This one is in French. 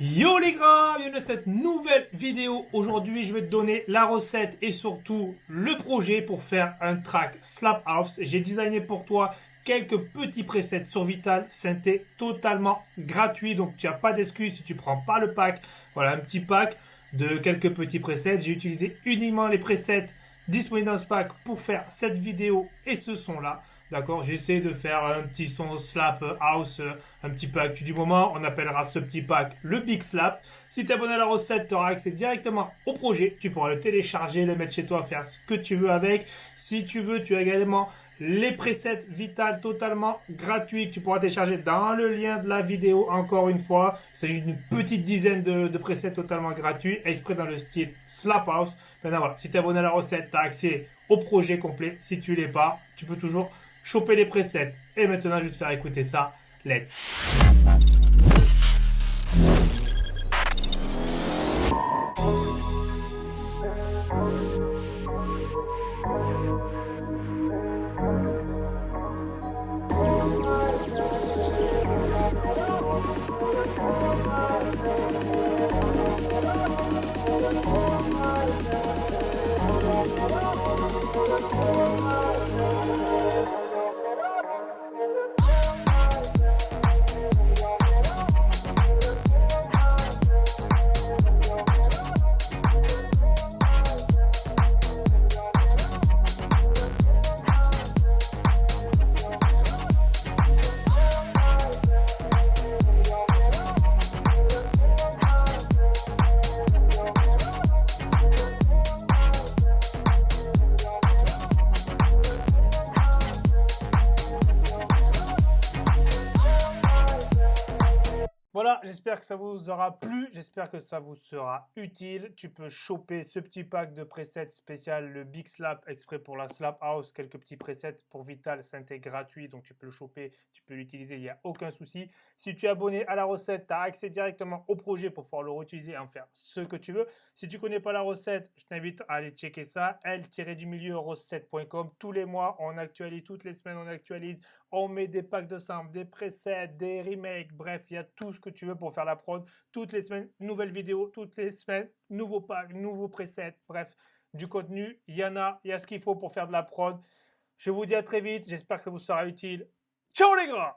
Yo les gars, bienvenue dans cette nouvelle vidéo. Aujourd'hui, je vais te donner la recette et surtout le projet pour faire un track Slap House. J'ai designé pour toi quelques petits presets sur Vital Synthé totalement gratuit. Donc, tu n'as pas d'excuse si tu prends pas le pack. Voilà, un petit pack de quelques petits presets. J'ai utilisé uniquement les presets disponibles dans ce pack pour faire cette vidéo et ce son-là. D'accord J'essaie de faire un petit son slap house un petit peu actu du moment. On appellera ce petit pack le Big Slap. Si tu es abonné à la recette, tu auras accès directement au projet. Tu pourras le télécharger, le mettre chez toi, faire ce que tu veux avec. Si tu veux, tu as également les presets Vital totalement gratuits tu pourras télécharger dans le lien de la vidéo encore une fois. Il s'agit d'une petite dizaine de, presets totalement gratuits, exprès dans le style Slap House. Maintenant voilà, si tu es abonné à la recette, tu as accès au projet complet. Si tu l'es pas, tu peux toujours choper les presets. Et maintenant, je vais te faire écouter ça. Let's J'espère que ça vous aura plu, j'espère que ça vous sera utile. Tu peux choper ce petit pack de presets spécial, le Big Slap exprès pour la Slap House, quelques petits presets pour Vital, synthé gratuit, donc tu peux le choper, tu peux l'utiliser, il n'y a aucun souci. Si tu es abonné à la recette, tu as accès directement au projet pour pouvoir le réutiliser et en faire ce que tu veux. Si tu ne connais pas la recette, je t'invite à aller checker ça, l-du-milieu recette.com. Tous les mois, on actualise, toutes les semaines, on actualise, on met des packs de samples, des presets, des remakes, bref, il y a tout ce que tu veux pour faire la prod. Toutes les semaines, nouvelles vidéos, toutes les semaines, nouveaux packs, nouveaux presets, bref, du contenu, il y en a, il y a ce qu'il faut pour faire de la prod. Je vous dis à très vite, j'espère que ça vous sera utile. Ciao les gars